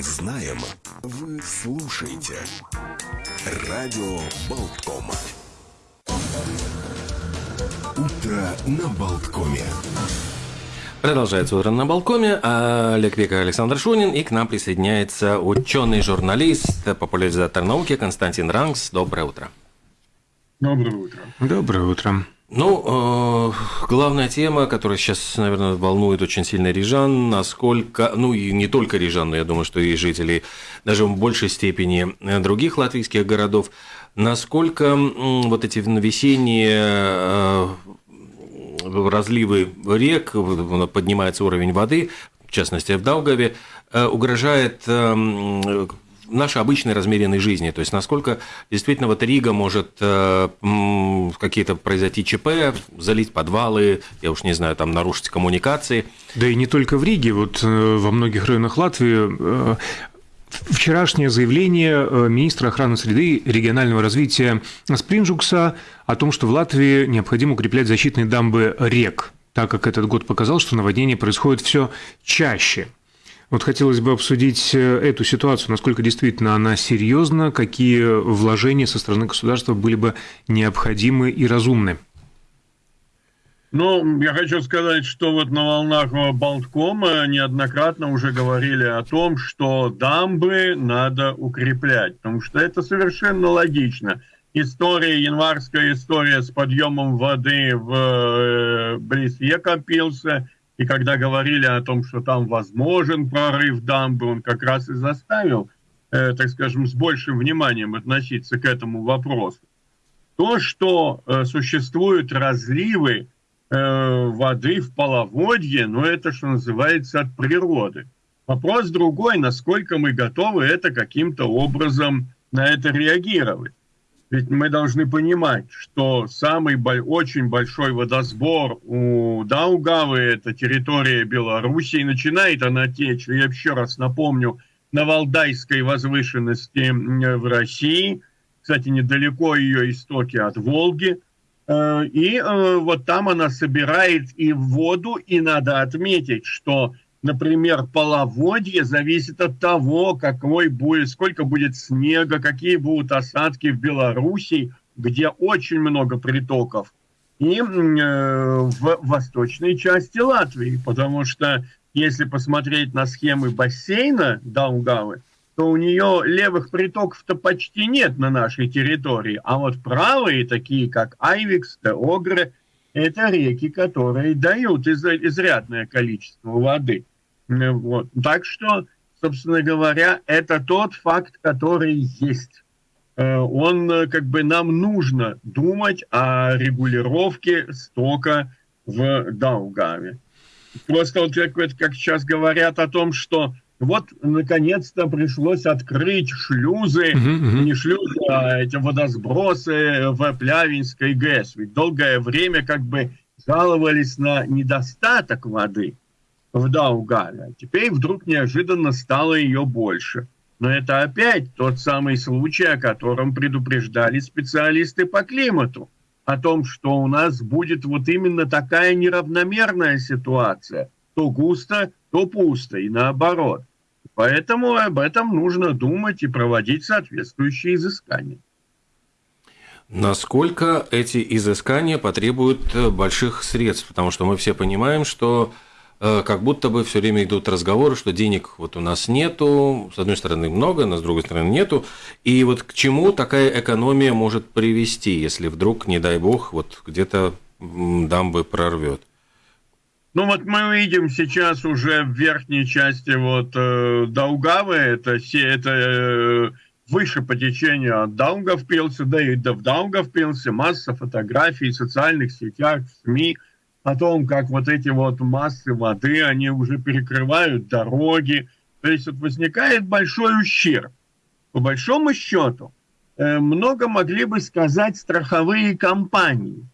мы знаем, вы слушаете. Радио Болткома. Утро на Болткоме. Продолжается утро на Балкоме. Олег Века, Александр Шунин. И к нам присоединяется ученый-журналист, популяризатор науки Константин Ранкс. Доброе утро. Доброе утро. Доброе утро. Ну, э, главная тема, которая сейчас, наверное, волнует очень сильно рижан, насколько, ну и не только рижан, но я думаю, что и жителей даже в большей степени других латвийских городов, насколько вот эти весенние э, разливы рек, поднимается уровень воды, в частности в Даугаве, э, угрожает нашей обычной размеренной жизни. То есть, насколько действительно вот Рига может э, какие-то произойти ЧП, залить подвалы, я уж не знаю, там нарушить коммуникации. Да и не только в Риге, вот э, во многих районах Латвии э, Вчерашнее заявление э, министра охраны среды регионального развития Спринджукса о том, что в Латвии необходимо укреплять защитные дамбы рек, так как этот год показал, что наводнение происходит все чаще – вот хотелось бы обсудить э, эту ситуацию, насколько действительно она серьезна, какие вложения со стороны государства были бы необходимы и разумны. Ну, я хочу сказать, что вот на волнах Болткома неоднократно уже говорили о том, что дамбы надо укреплять, потому что это совершенно логично. История, январская история с подъемом воды в э, близ Екапилса – и когда говорили о том, что там возможен прорыв дамбы, он как раз и заставил, э, так скажем, с большим вниманием относиться к этому вопросу. То, что э, существуют разливы э, воды в половодье, ну это, что называется, от природы. Вопрос другой, насколько мы готовы это каким-то образом на это реагировать. Ведь мы должны понимать, что самый очень большой водосбор у Даугавы, это территория Беларуси, и начинает она течь, я еще раз напомню, на Валдайской возвышенности в России, кстати, недалеко ее истоки от Волги, э, и э, вот там она собирает и воду, и надо отметить, что например, половодье зависит от того, какой будет, сколько будет снега, какие будут осадки в Беларуси, где очень много притоков, и э, в восточной части Латвии, потому что если посмотреть на схемы бассейна Даугавы, то у нее левых притоков-то почти нет на нашей территории, а вот правые, такие как Айвикс, Огры, это реки, которые дают изрядное количество воды. Вот. Так что, собственно говоря, это тот факт, который есть. Э, он, э, как бы, нам нужно думать о регулировке стока в Даугаве. Просто вот как, как сейчас говорят о том, что вот наконец-то пришлось открыть шлюзы, uh-huh. не шлюзы, а эти водосбросы в Плявинской ГЭС. Ведь долгое время как бы жаловались на недостаток воды в Даугаве. Теперь вдруг неожиданно стало ее больше. Но это опять тот самый случай, о котором предупреждали специалисты по климату. О том, что у нас будет вот именно такая неравномерная ситуация. То густо, то пусто, и наоборот. Поэтому об этом нужно думать и проводить соответствующие изыскания. Насколько эти изыскания потребуют больших средств? Потому что мы все понимаем, что Э, как будто бы все время идут разговоры, что денег вот у нас нету, с одной стороны много, но с другой стороны нету. И вот к чему такая экономия может привести, если вдруг, не дай бог, вот где-то дамбы прорвет? Ну вот мы видим сейчас уже в верхней части вот э, Даугавы, это, это э, выше по течению от Даугавпилса, да и до Даугавпилса масса фотографий в социальных сетях, в СМИ – о том, как вот эти вот массы воды, они уже перекрывают дороги. То есть вот возникает большой ущерб. По большому счету, э, много могли бы сказать страховые компании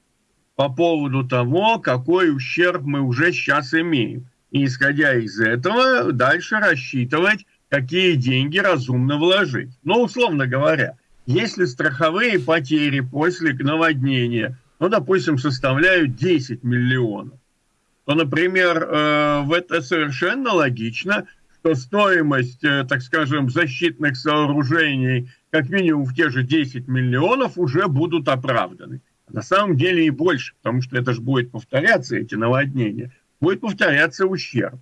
по поводу того, какой ущерб мы уже сейчас имеем. И исходя из этого, дальше рассчитывать, какие деньги разумно вложить. Но, условно говоря, если страховые потери после наводнения – ну, допустим, составляют 10 миллионов, то, например, э, в это совершенно логично, что стоимость, э, так скажем, защитных сооружений как минимум в те же 10 миллионов уже будут оправданы. На самом деле и больше, потому что это же будет повторяться, эти наводнения, будет повторяться ущерб.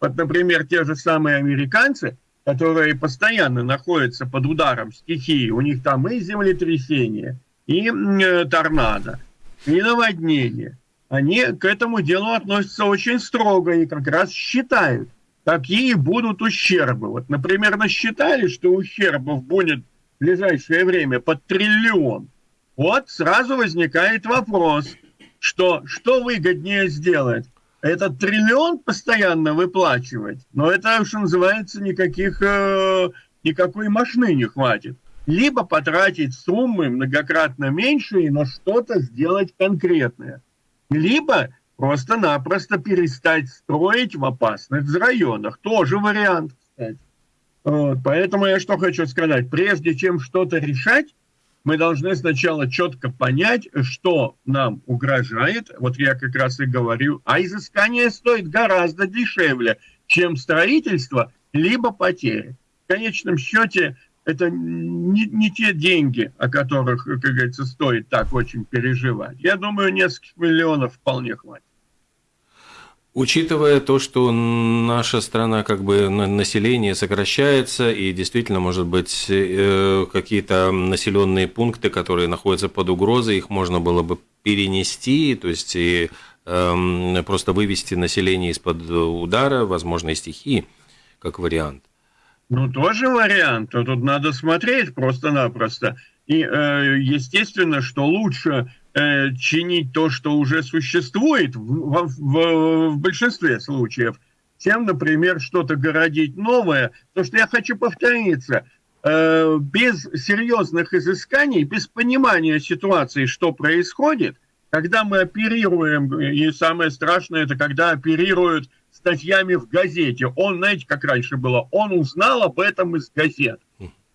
Вот, например, те же самые американцы, которые постоянно находятся под ударом стихии, у них там и землетрясение, и э, торнадо, и наводнение. Они к этому делу относятся очень строго и как раз считают, какие будут ущербы. Вот, например, насчитали, что ущербов будет в ближайшее время под триллион. Вот сразу возникает вопрос, что, что выгоднее сделать? Этот триллион постоянно выплачивать, но это, что называется, никаких, э, никакой машины не хватит. Либо потратить суммы многократно меньше и на что-то сделать конкретное. Либо просто-напросто перестать строить в опасных районах. Тоже вариант, кстати. Вот, поэтому я что хочу сказать. Прежде чем что-то решать, мы должны сначала четко понять, что нам угрожает. Вот я как раз и говорю, а изыскание стоит гораздо дешевле, чем строительство, либо потери. В конечном счете, это не, не те деньги, о которых, как говорится, стоит так очень переживать. Я думаю, нескольких миллионов вполне хватит. Учитывая то, что наша страна, как бы население сокращается, и действительно, может быть, э, какие-то населенные пункты, которые находятся под угрозой, их можно было бы перенести, то есть и эм, просто вывести население из-под удара, возможно, и стихии, как вариант. Ну, тоже вариант. Тут надо смотреть просто-напросто. И, э, естественно, что лучше Э, чинить то, что уже существует в, в, в большинстве случаев, чем, например, что-то городить новое. То, что я хочу повториться, э, без серьезных изысканий, без понимания ситуации, что происходит, когда мы оперируем, и самое страшное, это когда оперируют статьями в газете. Он, знаете, как раньше было, он узнал об этом из газет.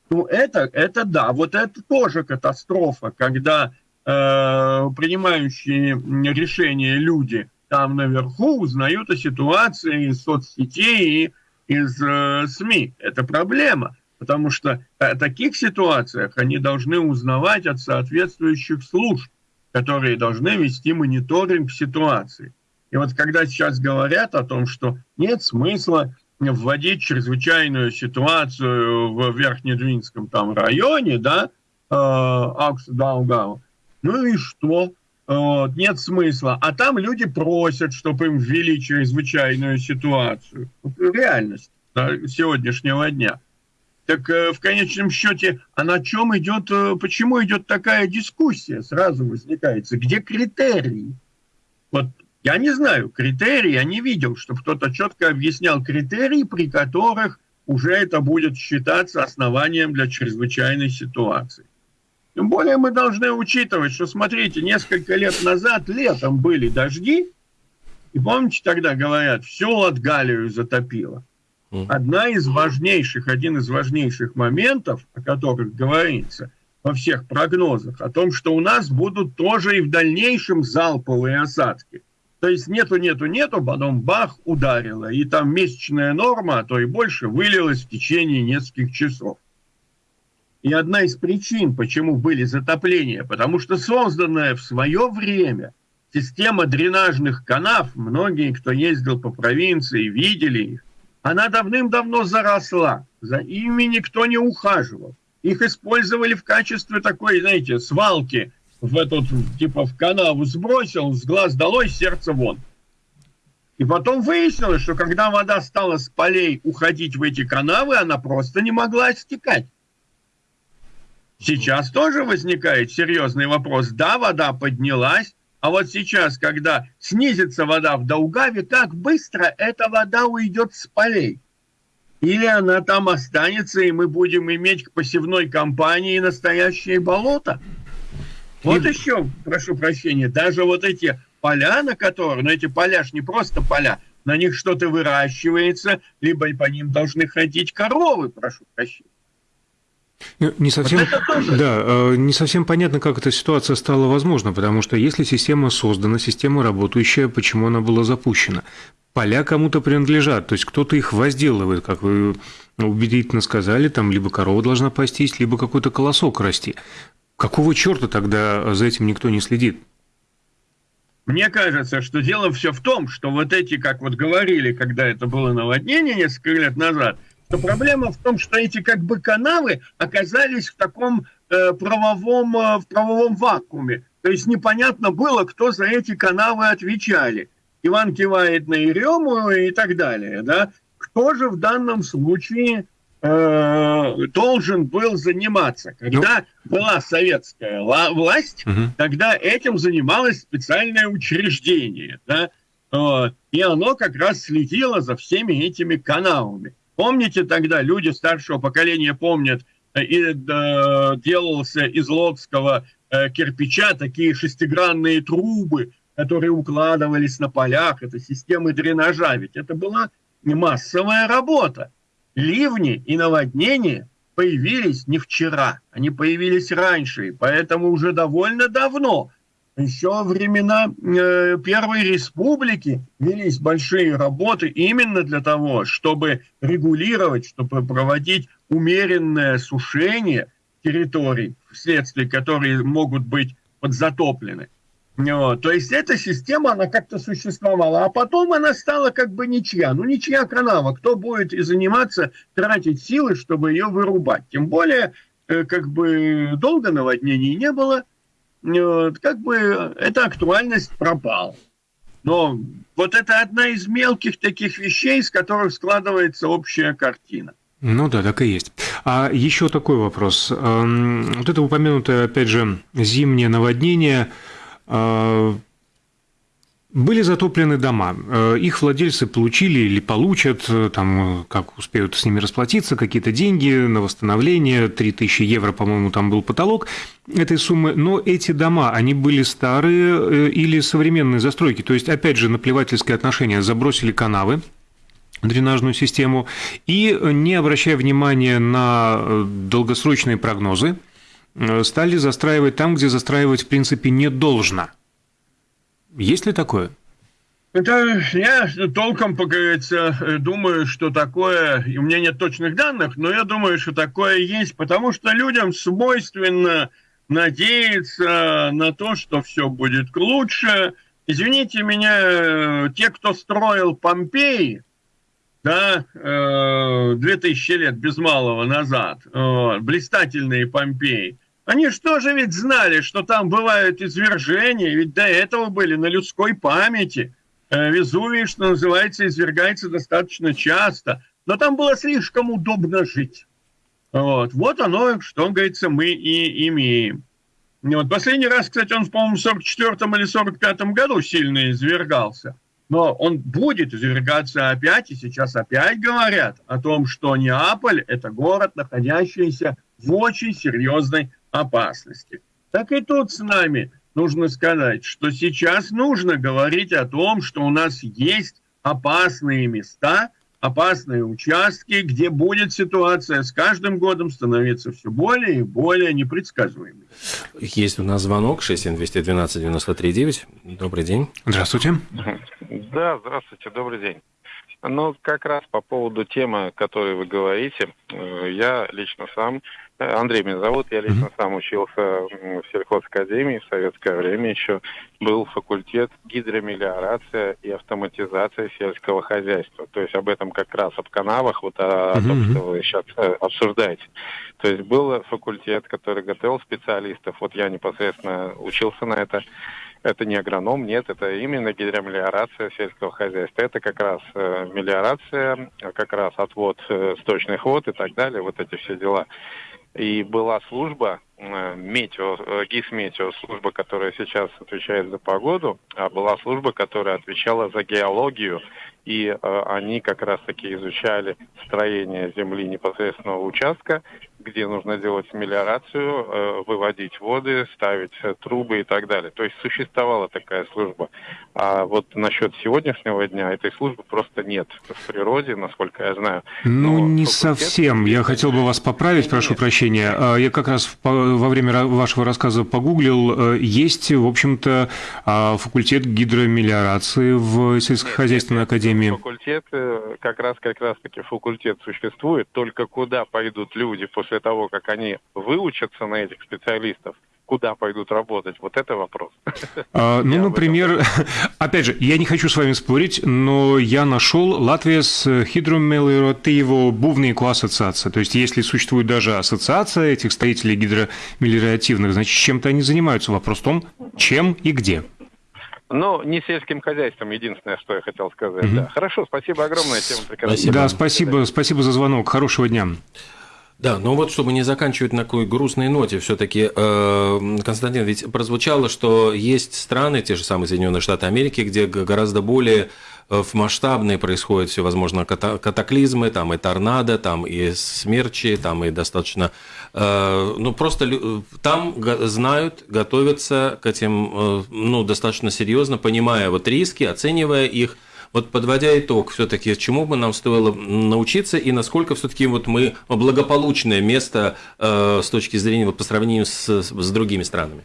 Ну, это, это да, вот это тоже катастрофа, когда принимающие решения люди там наверху узнают о ситуации из соцсетей и из э, СМИ. Это проблема, потому что в таких ситуациях они должны узнавать от соответствующих служб, которые должны вести мониторинг ситуации. И вот когда сейчас говорят о том, что нет смысла вводить чрезвычайную ситуацию в Верхнедвинском там районе, да, э, Акс-Даугау, ну и что? Вот, нет смысла. А там люди просят, чтобы им ввели чрезвычайную ситуацию. Вот реальность да, сегодняшнего дня. Так э, в конечном счете, а на чем идет, э, почему идет такая дискуссия? Сразу возникает, где критерии? Вот я не знаю, критерии я не видел, чтобы кто-то четко объяснял критерии, при которых уже это будет считаться основанием для чрезвычайной ситуации. Тем более мы должны учитывать, что, смотрите, несколько лет назад летом были дожди, и помните, тогда говорят, все Латгалию затопило. Одна из важнейших, один из важнейших моментов, о которых говорится во всех прогнозах, о том, что у нас будут тоже и в дальнейшем залповые осадки. То есть нету, нету, нету, потом бах, ударило. И там месячная норма, а то и больше, вылилась в течение нескольких часов. И одна из причин, почему были затопления, потому что созданная в свое время система дренажных канав, многие, кто ездил по провинции, видели их, она давным-давно заросла, за ими никто не ухаживал. Их использовали в качестве такой, знаете, свалки в этот, типа, в канаву сбросил, с глаз долой, сердце вон. И потом выяснилось, что когда вода стала с полей уходить в эти канавы, она просто не могла стекать. Сейчас тоже возникает серьезный вопрос. Да, вода поднялась, а вот сейчас, когда снизится вода в Даугаве, как быстро эта вода уйдет с полей? Или она там останется, и мы будем иметь к посевной кампании настоящее болото? Вот и... еще, прошу прощения, даже вот эти поля, на которые, ну эти поля ж не просто поля, на них что-то выращивается, либо по ним должны ходить коровы, прошу прощения. Ну, не совсем, вот да, э, не совсем понятно, как эта ситуация стала возможна, потому что если система создана, система работающая, почему она была запущена? поля кому-то принадлежат, то есть кто-то их возделывает, как вы убедительно сказали, там либо корова должна пастись, либо какой-то колосок расти. Какого черта тогда за этим никто не следит? Мне кажется, что дело все в том, что вот эти, как вот говорили, когда это было наводнение несколько лет назад, что проблема в том, что эти как бы канавы оказались в таком э, правовом, э, в правовом вакууме. То есть непонятно было, кто за эти канавы отвечали. Иван кивает на Ерему и так далее. Да? Кто же в данном случае э, должен был заниматься? Когда ну... была советская власть, угу. тогда этим занималось специальное учреждение. Да? Вот. И оно как раз следило за всеми этими каналами. Помните тогда, люди старшего поколения помнят, э, и э, делался из лодского э, кирпича такие шестигранные трубы, которые укладывались на полях, это системы дренажа, ведь это была массовая работа. Ливни и наводнения появились не вчера, они появились раньше, и поэтому уже довольно давно, еще во времена э, Первой Республики велись большие работы именно для того, чтобы регулировать, чтобы проводить умеренное сушение территорий, вследствие которые могут быть подзатоплены. Вот. То есть эта система, она как-то существовала, а потом она стала как бы ничья. Ну, ничья канава. Кто будет и заниматься, тратить силы, чтобы ее вырубать? Тем более, э, как бы долго наводнений не было, как бы эта актуальность пропала. Но вот это одна из мелких таких вещей, из которых складывается общая картина. Ну да, так и есть. А еще такой вопрос. Эм, вот это упомянутое, опять же, зимнее наводнение э, – были затоплены дома. Э, их владельцы получили или получат, э, там, как успеют с ними расплатиться, какие-то деньги на восстановление, 3000 евро, по-моему, там был потолок этой суммы. Но эти дома, они были старые э, или современные застройки. То есть, опять же, наплевательское отношение. Забросили канавы, дренажную систему, и, не обращая внимания на долгосрочные прогнозы, стали застраивать там, где застраивать, в принципе, не должно – есть ли такое? Это я толком, как говорится, думаю, что такое, у меня нет точных данных, но я думаю, что такое есть, потому что людям свойственно надеяться на то, что все будет лучше. Извините меня, те, кто строил Помпеи, да, 2000 лет без малого назад, блистательные Помпеи, они что же ведь знали, что там бывают извержения, ведь до этого были на людской памяти. Э, Везувий, что называется, извергается достаточно часто, но там было слишком удобно жить. Вот, вот оно, что, говорится, мы и имеем. Вот. Последний раз, кстати, он, по-моему, в 44 или 45 году сильно извергался. Но он будет извергаться опять, и сейчас опять говорят о том, что Неаполь – это город, находящийся в очень серьезной опасности. Так и тут с нами нужно сказать, что сейчас нужно говорить о том, что у нас есть опасные места, опасные участки, где будет ситуация с каждым годом становиться все более и более непредсказуемой. Есть у нас звонок 67212 93 Добрый день. Здравствуйте. Да, здравствуйте, добрый день. Ну, как раз по поводу темы, о которой вы говорите, э, я лично сам Андрей меня зовут, я лично mm-hmm. сам учился в сельхозакадемии в советское время еще. Был факультет гидромелиорация и автоматизация сельского хозяйства. То есть об этом как раз, об канавах, вот о, mm-hmm. том, что вы сейчас э, обсуждаете. То есть был факультет, который готовил специалистов. Вот я непосредственно учился на это. Это не агроном, нет, это именно гидромелиорация сельского хозяйства. Это как раз э, мелиорация, как раз отвод э, сточных вод и так далее, вот эти все дела. И была служба, э, метео, э, ГИС-метео, служба, которая сейчас отвечает за погоду, а была служба, которая отвечала за геологию. И э, они как раз-таки изучали строение земли непосредственного участка где нужно делать мелиорацию, э, выводить воды, ставить э, трубы и так далее. То есть существовала такая служба. А вот насчет сегодняшнего дня этой службы просто нет в природе, насколько я знаю. Ну, Но не совсем. Я хотел бы вас поправить, прошу прощения. А, я как раз во время вашего рассказа погуглил. Э, есть, в общем-то, а, факультет гидромелиорации в сельскохозяйственной академии. Факультет, как раз как раз таки факультет существует, только куда пойдут люди после после того, как они выучатся на этих специалистов, куда пойдут работать? Вот это вопрос. А, ну, например, опять же, я не хочу с вами спорить, но я нашел Латвия с гидромелиоративо бувнику ассоциация. То есть, если существует даже ассоциация этих строителей гидромелиоративных, значит, чем-то они занимаются. Вопрос в том, чем и где. Ну, не сельским хозяйством, единственное, что я хотел сказать. Mm-hmm. Да. Хорошо, спасибо огромное, тема прекрасная. Да, спасибо, спасибо за звонок. Хорошего дня. Да, но вот чтобы не заканчивать на такой грустной ноте, все-таки, э, Константин, ведь прозвучало, что есть страны, те же самые Соединенные Штаты Америки, где гораздо более э, в масштабные происходят всевозможные катаклизмы, там и торнадо, там и смерчи, там и достаточно, э, ну просто там знают, готовятся к этим, ну достаточно серьезно, понимая вот риски, оценивая их, вот подводя итог, все-таки чему бы нам стоило научиться и насколько все-таки вот мы благополучное место э, с точки зрения вот, по сравнению с, с другими странами?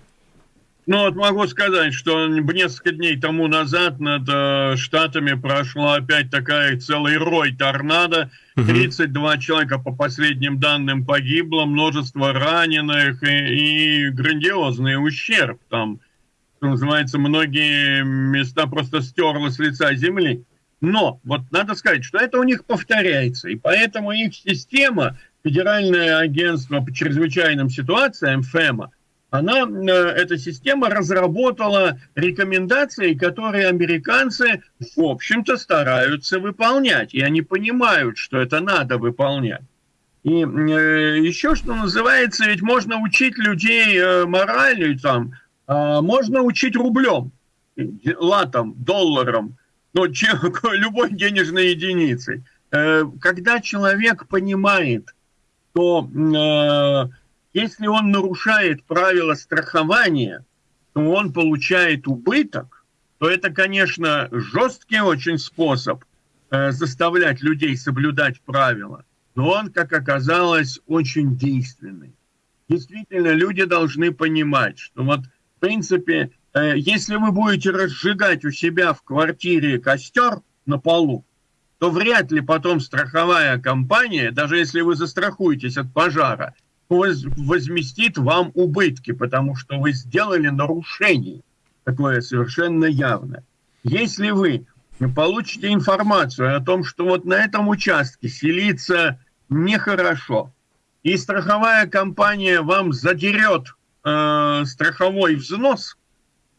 Ну, вот могу сказать, что несколько дней тому назад над э, Штатами прошла опять такая целый рой торнадо. 32 человека, по последним данным, погибло, множество раненых и, и грандиозный ущерб там что называется, многие места просто стерло с лица земли. Но вот надо сказать, что это у них повторяется, и поэтому их система, Федеральное агентство по чрезвычайным ситуациям, ФЭМА, она, э, эта система разработала рекомендации, которые американцы, в общем-то, стараются выполнять. И они понимают, что это надо выполнять. И э, еще, что называется, ведь можно учить людей э, морали, там, можно учить рублем, латом, долларом, но любой денежной единицей. Э, когда человек понимает, что э, если он нарушает правила страхования, то он получает убыток, то это, конечно, жесткий очень способ э, заставлять людей соблюдать правила, но он, как оказалось, очень действенный. Действительно, люди должны понимать, что вот в принципе, э, если вы будете разжигать у себя в квартире костер на полу, то вряд ли потом страховая компания, даже если вы застрахуетесь от пожара, возместит вам убытки, потому что вы сделали нарушение такое совершенно явное. Если вы получите информацию о том, что вот на этом участке селиться нехорошо, и страховая компания вам задерет э, страховой взнос,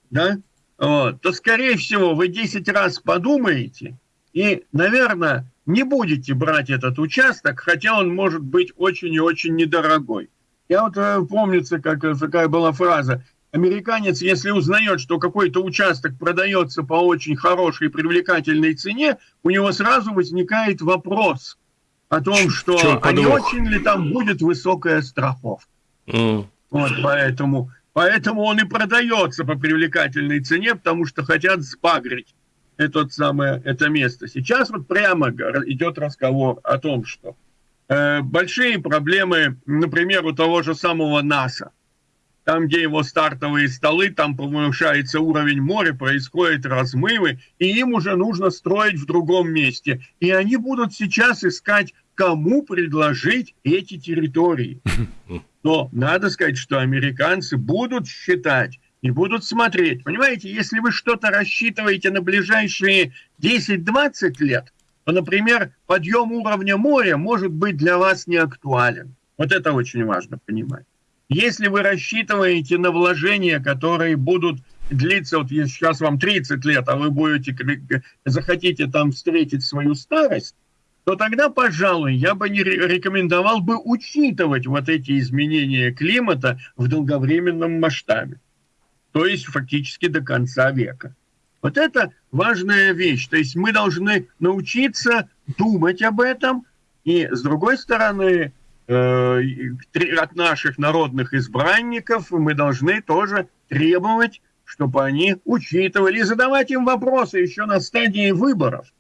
да, вот, то, скорее всего, вы 10 раз подумаете и, наверное, не будете брать этот участок, хотя он может быть очень и очень недорогой. Я вот э, помнится, как э, такая была фраза. Американец, если узнает, что какой-то участок продается по очень хорошей привлекательной цене, у него сразу возникает вопрос о том, что а не очень ли там будет высокая страховка. Mm. Вот поэтому, поэтому он и продается по привлекательной цене, потому что хотят сбагрить это самое, это место. Сейчас вот прямо идет разговор о том, что э, большие проблемы, например, у того же самого НАСА. Там, где его стартовые столы, там повышается уровень моря, происходят размывы, и им уже нужно строить в другом месте. И они будут сейчас искать, кому предложить эти территории. Но надо сказать, что американцы будут считать и будут смотреть. Понимаете, если вы что-то рассчитываете на ближайшие 10-20 лет, то, например, подъем уровня моря может быть для вас не актуален. Вот это очень важно понимать. Если вы рассчитываете на вложения, которые будут длиться, вот сейчас вам 30 лет, а вы будете, захотите там встретить свою старость, то тогда, пожалуй, я бы не рекомендовал бы учитывать вот эти изменения климата в долговременном масштабе. То есть фактически до конца века. Вот это важная вещь. То есть мы должны научиться думать об этом. И с другой стороны, э, от наших народных избранников мы должны тоже требовать, чтобы они учитывали и задавать им вопросы еще на стадии выборов.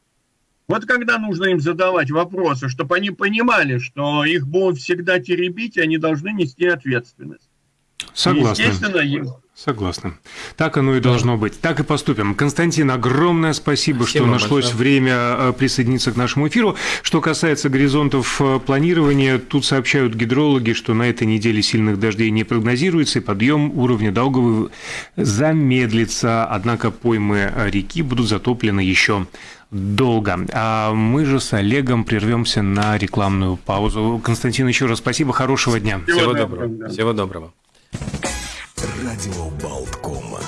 Вот когда нужно им задавать вопросы, чтобы они понимали, что их будут всегда теребить, и они должны нести ответственность. Согласен. Естественно, Согласна. Так оно и должно быть. Так и поступим. Константин, огромное спасибо, спасибо что нашлось большое. время э, присоединиться к нашему эфиру. Что касается горизонтов э, планирования, тут сообщают гидрологи, что на этой неделе сильных дождей не прогнозируется, и подъем уровня Долговой замедлится. Однако поймы реки будут затоплены еще долго. А мы же с Олегом прервемся на рекламную паузу. Константин, еще раз спасибо, хорошего дня. Всего, Всего доброго. Всего доброго. Радио Болткома.